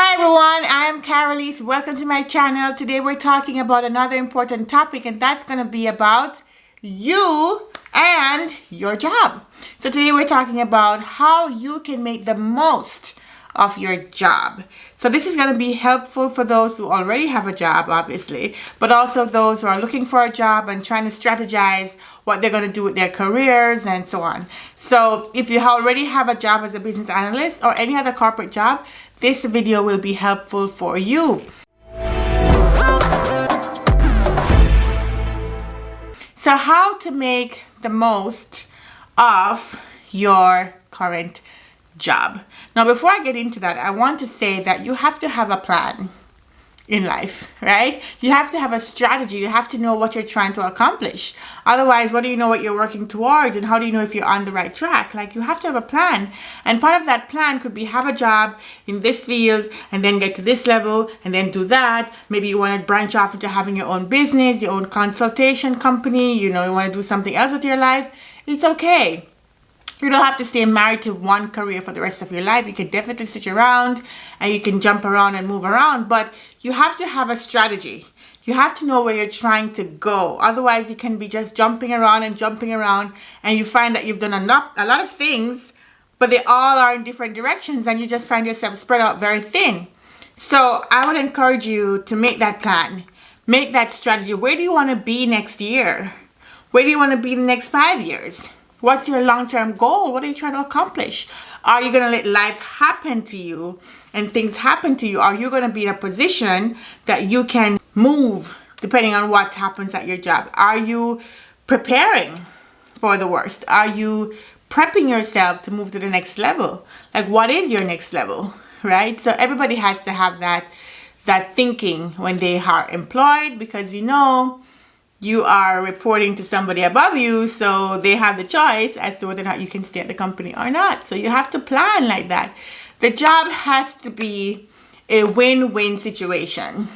Hi everyone, I am Carolise. Welcome to my channel. Today we're talking about another important topic and that's going to be about you and your job. So today we're talking about how you can make the most of your job. So this is going to be helpful for those who already have a job, obviously, but also those who are looking for a job and trying to strategize what they're going to do with their careers and so on. So if you already have a job as a business analyst or any other corporate job, this video will be helpful for you. So how to make the most of your current job. Now, before I get into that, I want to say that you have to have a plan in life, right? You have to have a strategy. You have to know what you're trying to accomplish. Otherwise, what do you know what you're working towards and how do you know if you're on the right track? Like you have to have a plan. And part of that plan could be have a job in this field and then get to this level and then do that. Maybe you want to branch off into having your own business, your own consultation company, you know, you want to do something else with your life. It's okay you don't have to stay married to one career for the rest of your life. You can definitely switch around and you can jump around and move around, but you have to have a strategy. You have to know where you're trying to go. Otherwise, you can be just jumping around and jumping around and you find that you've done enough, a lot of things, but they all are in different directions and you just find yourself spread out very thin. So I would encourage you to make that plan. Make that strategy. Where do you want to be next year? Where do you want to be the next five years? What's your long-term goal? What are you trying to accomplish? Are you going to let life happen to you and things happen to you? Are you going to be in a position that you can move depending on what happens at your job? Are you preparing for the worst? Are you prepping yourself to move to the next level? Like what is your next level, right? So everybody has to have that that thinking when they are employed because we know you are reporting to somebody above you so they have the choice as to whether or not you can stay at the company or not. So you have to plan like that. The job has to be a win-win situation.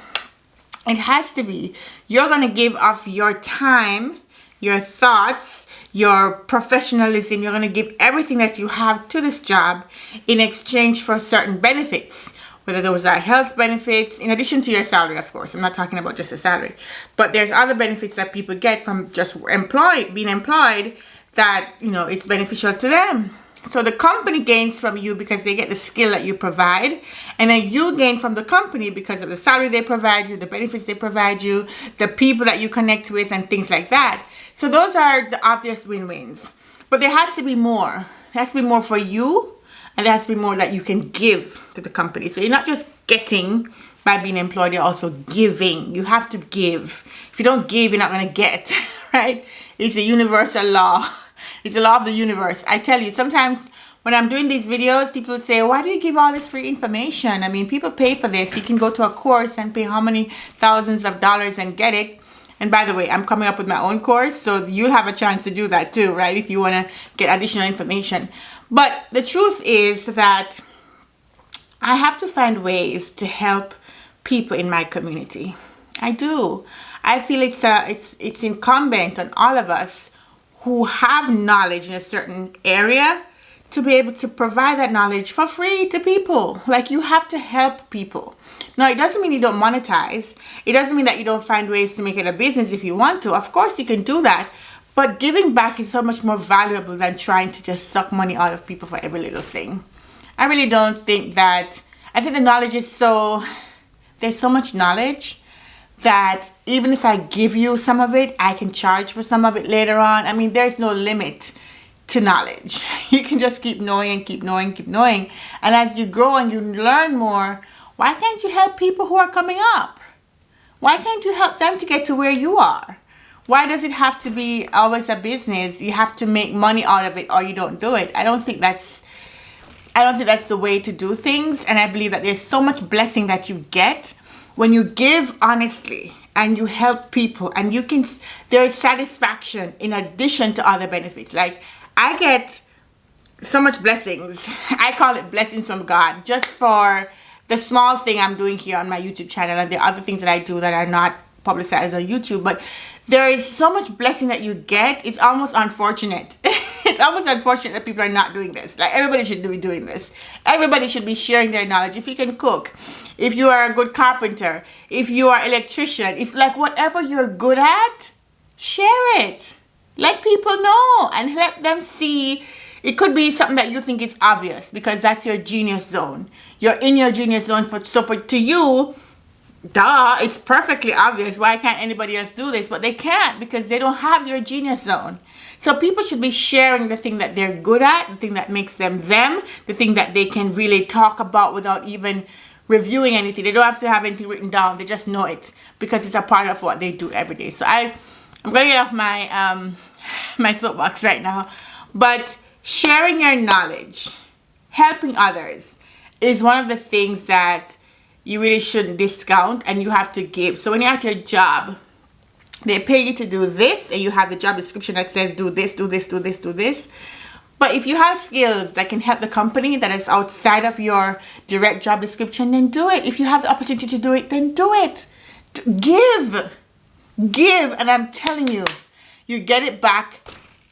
It has to be. You're going to give off your time your thoughts your professionalism. You're going to give everything that you have to this job in exchange for certain benefits whether those are health benefits, in addition to your salary, of course. I'm not talking about just a salary. But there's other benefits that people get from just employed, being employed that, you know, it's beneficial to them. So the company gains from you because they get the skill that you provide. And then you gain from the company because of the salary they provide you, the benefits they provide you, the people that you connect with and things like that. So those are the obvious win-wins. But there has to be more. There has to be more for you and there has to be more that you can give to the company. So you're not just getting by being employed, you're also giving. You have to give. If you don't give, you're not going to get, right? It's a universal law. It's the law of the universe. I tell you, sometimes when I'm doing these videos, people say, why do you give all this free information? I mean, people pay for this. You can go to a course and pay how many thousands of dollars and get it. And by the way, I'm coming up with my own course, so you'll have a chance to do that too, right? If you want to get additional information. But the truth is that I have to find ways to help people in my community. I do. I feel it's, a, it's, it's incumbent on all of us who have knowledge in a certain area to be able to provide that knowledge for free to people. Like you have to help people. Now, it doesn't mean you don't monetize. It doesn't mean that you don't find ways to make it a business if you want to. Of course, you can do that. But giving back is so much more valuable than trying to just suck money out of people for every little thing. I really don't think that, I think the knowledge is so, there's so much knowledge that even if I give you some of it, I can charge for some of it later on. I mean, there's no limit to knowledge. You can just keep knowing and keep knowing, keep knowing. And as you grow and you learn more, why can't you help people who are coming up? Why can't you help them to get to where you are? Why does it have to be always a business? You have to make money out of it or you don't do it. I don't think that's i don't think that's the way to do things. And i believe that there's so much blessing that you get when you give honestly and you help people and you can there's satisfaction in addition to other benefits. Like i get so much blessings. I call it blessings from god just for the small thing i'm doing here on my youtube channel and the other things that i do that are not publicized on youtube. But there is so much blessing that you get it's almost unfortunate it's almost unfortunate that people are not doing this. Like everybody should be doing this. Everybody should be sharing their knowledge. If you can cook, if you are a good carpenter, if you are electrician, if like whatever you're good at, share it. Let people know and let them see. It could be something that you think is obvious because that's your genius zone. You're in your genius zone for so for to you, duh, it's perfectly obvious. Why can't anybody else do this? But they can't because they don't have your genius zone. So people should be sharing the thing that they're good at, the thing that makes them them, the thing that they can really talk about without even reviewing anything. They don't have to have anything written down. They just know it because it's a part of what they do every day. So I, I'm going to get off my, um, my soapbox right now. But sharing your knowledge, helping others is one of the things that you really shouldn't discount and you have to give. So when you're at your job, they pay you to do this and you have the job description that says do this, do this, do this, do this. But if you have skills that can help the company that is outside of your direct job description, then do it. If you have the opportunity to do it, then do it. Give. Give. And I'm telling you, you get it back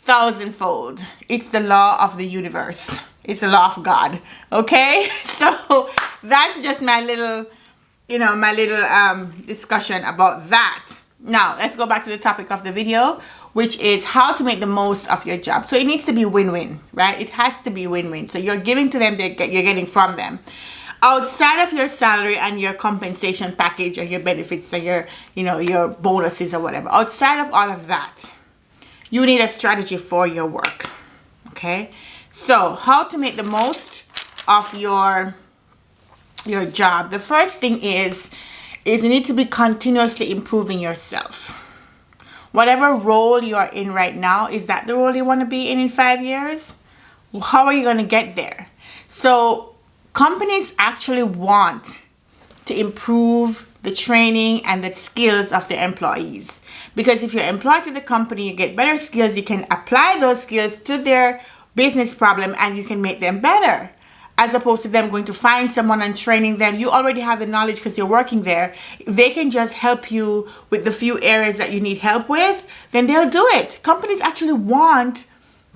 thousandfold. It's the law of the universe. It's the law of God. Okay? So that's just my little, you know, my little um, discussion about that. Now, let's go back to the topic of the video, which is how to make the most of your job. So it needs to be win-win, right? It has to be win-win. So you're giving to them, you're getting from them. Outside of your salary and your compensation package or your benefits or your, you know, your bonuses or whatever, outside of all of that, you need a strategy for your work, okay? So how to make the most of your, your job. The first thing is is you need to be continuously improving yourself. Whatever role you are in right now, is that the role you want to be in in five years? How are you going to get there? So companies actually want to improve the training and the skills of their employees. Because if you're employed to the company, you get better skills, you can apply those skills to their business problem and you can make them better as opposed to them going to find someone and training them. You already have the knowledge because you're working there. They can just help you with the few areas that you need help with, then they'll do it. Companies actually want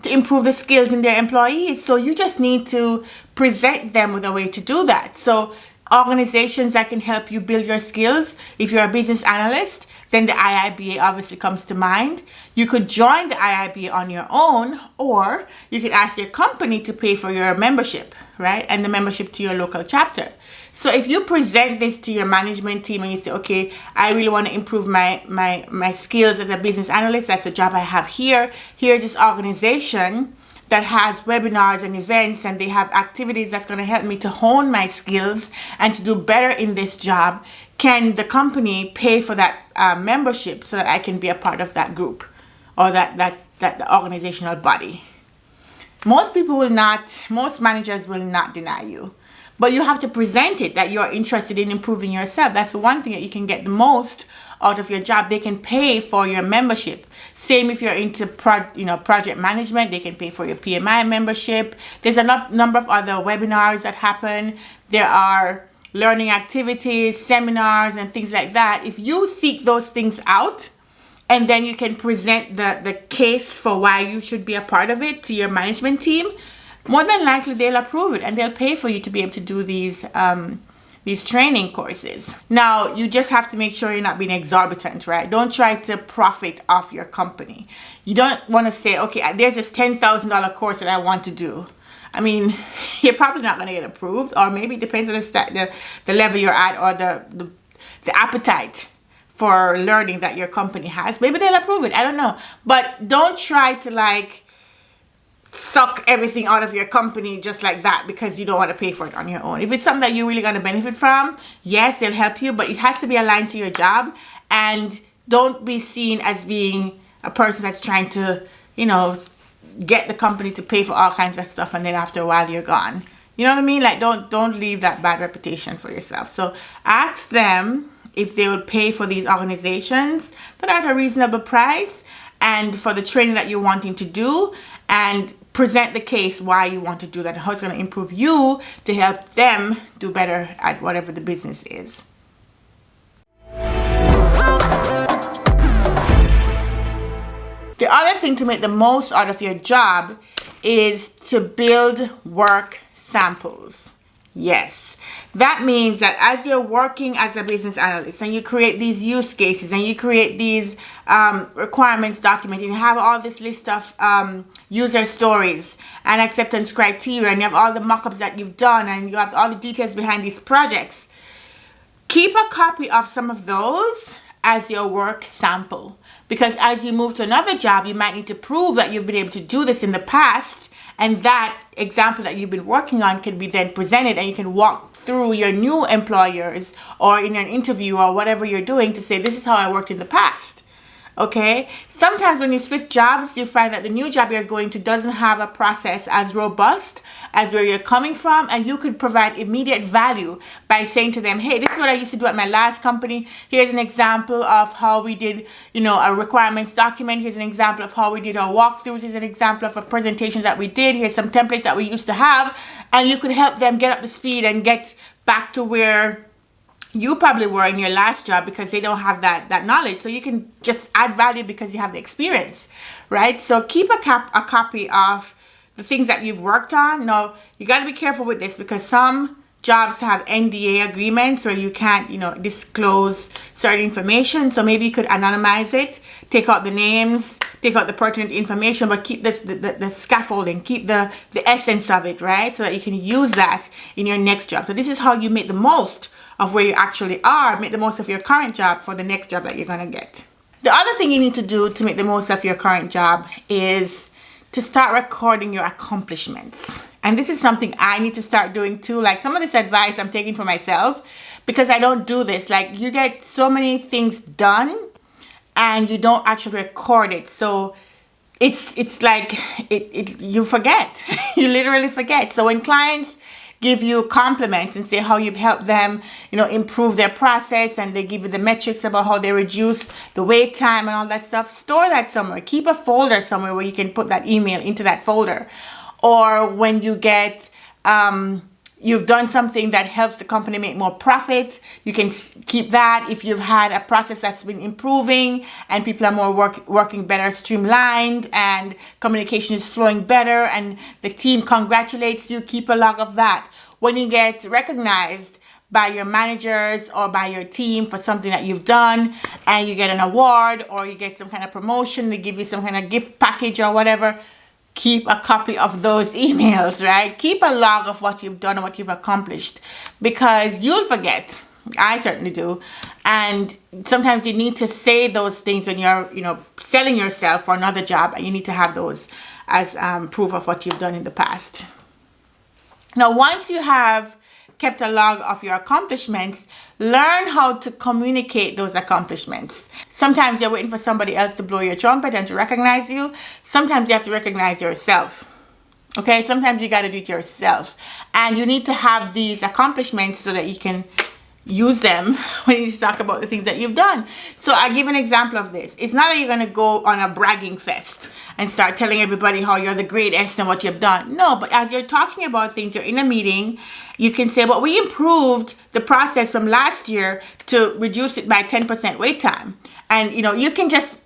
to improve the skills in their employees. So you just need to present them with a way to do that. So organizations that can help you build your skills, if you're a business analyst, then the IIBA obviously comes to mind. You could join the IIBA on your own or you could ask your company to pay for your membership, right? And the membership to your local chapter. So if you present this to your management team and you say, okay, I really want to improve my, my, my skills as a business analyst, that's a job I have here. Here's this organization that has webinars and events and they have activities that's going to help me to hone my skills and to do better in this job can the company pay for that uh, membership so that I can be a part of that group or that, that, that organizational body? Most people will not, most managers will not deny you. But you have to present it that you're interested in improving yourself. That's the one thing that you can get the most out of your job. They can pay for your membership. Same if you're into pro, you know project management, they can pay for your PMI membership. There's a number of other webinars that happen. There are learning activities, seminars, and things like that, if you seek those things out, and then you can present the, the case for why you should be a part of it to your management team, more than likely they'll approve it and they'll pay for you to be able to do these um, these training courses. Now, you just have to make sure you're not being exorbitant, right? Don't try to profit off your company. You don't want to say, okay, there's this $10,000 course that I want to do. I mean, you're probably not going to get approved, or maybe it depends on the, the, the level you're at or the, the, the appetite for learning that your company has. Maybe they'll approve it. I don't know. But don't try to like suck everything out of your company just like that because you don't want to pay for it on your own. If it's something that you're really going to benefit from, yes, they'll help you, but it has to be aligned to your job and don't be seen as being a person that's trying to, you know, get the company to pay for all kinds of stuff and then after a while you're gone. You know what I mean? Like don't don't leave that bad reputation for yourself. So ask them if they will pay for these organizations are at a reasonable price and for the training that you're wanting to do and present the case why you want to do that, how it's going to improve you to help them do better at whatever the business is. The other thing to make the most out of your job is to build work samples. Yes. That means that as you're working as a business analyst and you create these use cases and you create these um, requirements document and you have all this list of um, user stories and acceptance criteria and you have all the mockups that you've done and you have all the details behind these projects, keep a copy of some of those as your work sample. Because as you move to another job, you might need to prove that you've been able to do this in the past and that example that you've been working on can be then presented and you can walk through your new employers or in an interview or whatever you're doing to say this is how I worked in the past okay? Sometimes when you switch jobs you find that the new job you're going to doesn't have a process as robust as where you're coming from and you could provide immediate value by saying to them hey this is what I used to do at my last company. Here's an example of how we did you know a requirements document. Here's an example of how we did our walkthroughs. Here's an example of a presentation that we did. Here's some templates that we used to have. And you could help them get up to speed and get back to where you probably were in your last job because they don't have that that knowledge. So you can just add value because you have the experience right? So keep a cap a copy of the things that you've worked on. No you got to be careful with this because some jobs have NDA agreements where you can't you know disclose certain information. So maybe you could anonymize it take out the names take out the pertinent information but keep this, the, the, the scaffolding keep the the essence of it right? So that you can use that in your next job. So this is how you make the most of where you actually are, make the most of your current job for the next job that you're gonna get. The other thing you need to do to make the most of your current job is to start recording your accomplishments. And this is something I need to start doing too. Like some of this advice I'm taking for myself because I don't do this. Like you get so many things done and you don't actually record it. So it's it's like it, it you forget. you literally forget. So when clients give you compliments and say how you've helped them, you know, improve their process and they give you the metrics about how they reduce the wait time and all that stuff. Store that somewhere. Keep a folder somewhere where you can put that email into that folder. Or when you get um, you've done something that helps the company make more profit you can keep that. If you've had a process that's been improving and people are more work, working better streamlined and communication is flowing better and the team congratulates you keep a log of that. When you get recognized by your managers or by your team for something that you've done and you get an award or you get some kind of promotion they give you some kind of gift package or whatever keep a copy of those emails, right? Keep a log of what you've done and what you've accomplished because you'll forget. I certainly do. And sometimes you need to say those things when you're, you know, selling yourself for another job and you need to have those as um, proof of what you've done in the past. Now, once you have kept a log of your accomplishments, learn how to communicate those accomplishments. Sometimes you're waiting for somebody else to blow your trumpet and to recognize you. Sometimes you have to recognize yourself. Okay, sometimes you got to do it yourself. And you need to have these accomplishments so that you can use them when you talk about the things that you've done. So I give an example of this. It's not that you're going to go on a bragging fest and start telling everybody how you're the greatest and what you've done. No, but as you're talking about things, you're in a meeting, you can say, well, we improved the process from last year to reduce it by 10% wait time. And, you know, you can just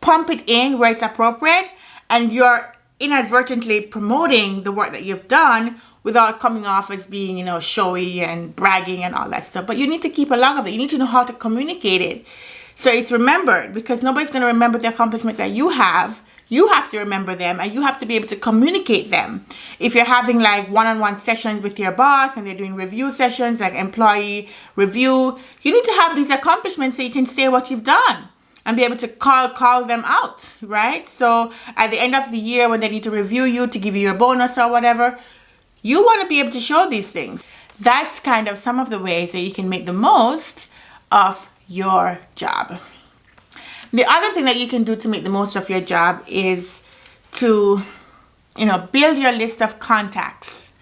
pump it in where it's appropriate and you're inadvertently promoting the work that you've done without coming off as being, you know, showy and bragging and all that stuff. But you need to keep a log of it. You need to know how to communicate it. So it's remembered because nobody's going to remember the accomplishments that you have. You have to remember them and you have to be able to communicate them. If you're having like one-on-one -on -one sessions with your boss and they're doing review sessions like employee review, you need to have these accomplishments so you can say what you've done and be able to call call them out, right? So at the end of the year when they need to review you to give you a bonus or whatever, you want to be able to show these things. That's kind of some of the ways that you can make the most of your job. The other thing that you can do to make the most of your job is to, you know, build your list of contacts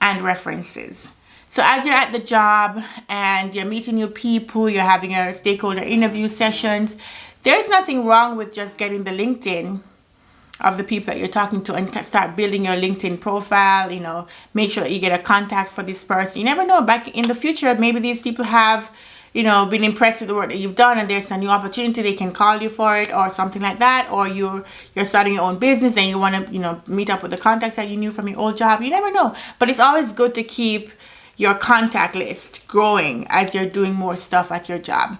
and references. So as you're at the job and you're meeting new people, you're having your stakeholder interview sessions, there's nothing wrong with just getting the LinkedIn of the people that you're talking to and start building your LinkedIn profile, you know, make sure that you get a contact for this person. You never know, back in the future, maybe these people have, you know, been impressed with the work that you've done and there's a new opportunity, they can call you for it or something like that. Or you're, you're starting your own business and you want to, you know, meet up with the contacts that you knew from your old job. You never know. But it's always good to keep your contact list growing as you're doing more stuff at your job.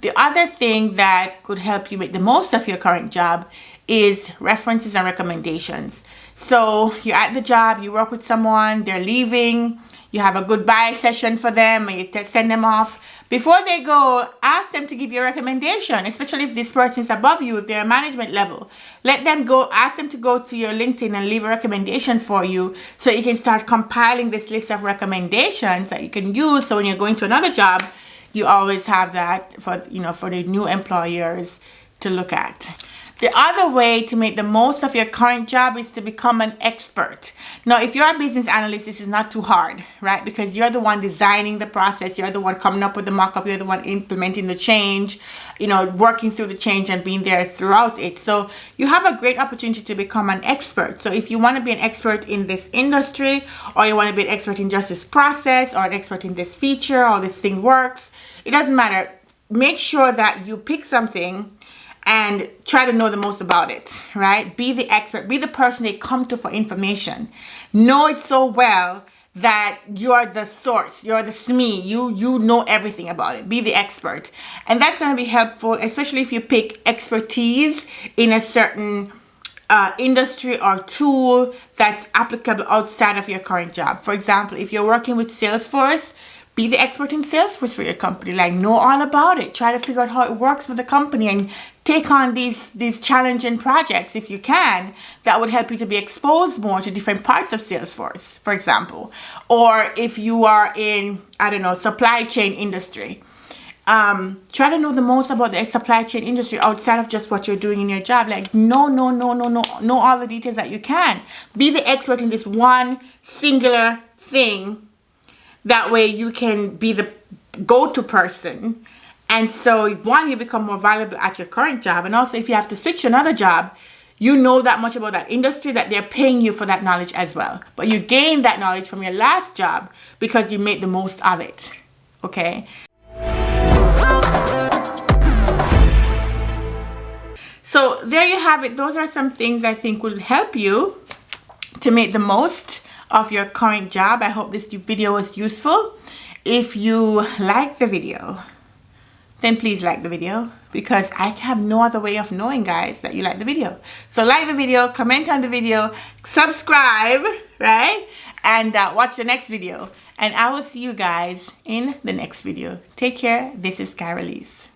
The other thing that could help you make the most of your current job is references and recommendations. So you're at the job, you work with someone, they're leaving, you have a goodbye session for them, you send them off. Before they go, ask them to give you a recommendation, especially if this person is above you, if they're a management level. Let them go, ask them to go to your LinkedIn and leave a recommendation for you so you can start compiling this list of recommendations that you can use. So when you're going to another job, you always have that for, you know, for the new employers to look at. The other way to make the most of your current job is to become an expert. Now, if you're a business analyst, this is not too hard, right? Because you're the one designing the process. You're the one coming up with the mock-up. You're the one implementing the change, you know, working through the change and being there throughout it. So you have a great opportunity to become an expert. So if you want to be an expert in this industry or you want to be an expert in just this process or an expert in this feature or this thing works, it doesn't matter. Make sure that you pick something and try to know the most about it, right? Be the expert, be the person they come to for information. Know it so well that you're the source, you're the SME, you, you know everything about it. Be the expert. And that's going to be helpful, especially if you pick expertise in a certain uh, industry or tool that's applicable outside of your current job. For example, if you're working with Salesforce, be the expert in Salesforce for your company. Like know all about it. Try to figure out how it works for the company and take on these, these challenging projects if you can that would help you to be exposed more to different parts of Salesforce, for example. Or if you are in, I don't know, supply chain industry, um, try to know the most about the supply chain industry outside of just what you're doing in your job. Like, no, no, no, no, no, know all the details that you can. Be the expert in this one singular thing. That way you can be the go-to person and so one, you become more valuable at your current job. And also if you have to switch to another job, you know that much about that industry that they're paying you for that knowledge as well. But you gain that knowledge from your last job because you made the most of it. Okay? So there you have it. Those are some things I think will help you to make the most of your current job. I hope this video was useful. If you like the video, then please like the video because I have no other way of knowing guys that you like the video. So like the video, comment on the video, subscribe, right? And uh, watch the next video. And I will see you guys in the next video. Take care. This is Carolise.